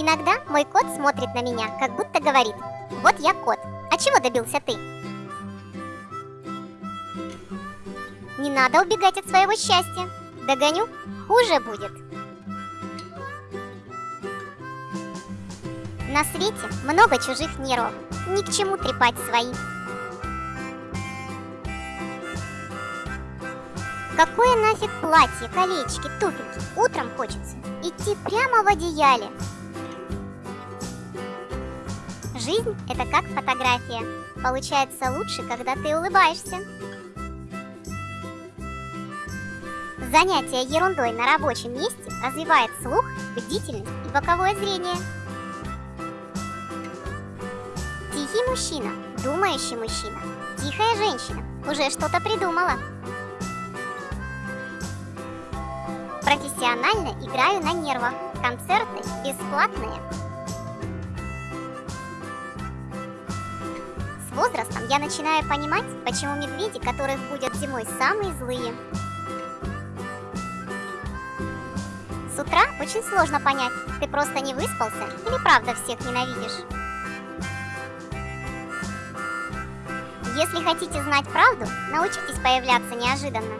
Иногда мой кот смотрит на меня, как будто говорит, вот я кот, а чего добился ты? Не надо убегать от своего счастья. Догоню, хуже будет. На свете много чужих нервов, ни к чему трепать свои. Какое нафиг платье, колечки, туфельки? Утром хочется идти прямо в одеяле. Жизнь – это как фотография. Получается лучше, когда ты улыбаешься. Занятие ерундой на рабочем месте развивает слух, бдительность и боковое зрение. Тихий мужчина, думающий мужчина, тихая женщина уже что-то придумала. Профессионально играю на нервах. Концерты бесплатные. Возрастом я начинаю понимать, почему медведи, которых будет зимой, самые злые. С утра очень сложно понять, ты просто не выспался или правда всех ненавидишь. Если хотите знать правду, научитесь появляться неожиданно.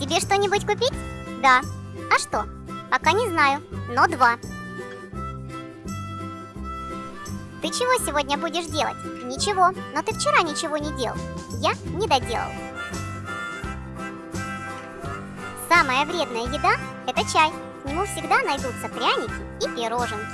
Тебе что-нибудь купить? Да. А что? Пока не знаю, но два. Ты чего сегодня будешь делать? Ничего, но ты вчера ничего не делал. Я не доделал. Самая вредная еда – это чай. К нему всегда найдутся пряники и пироженки.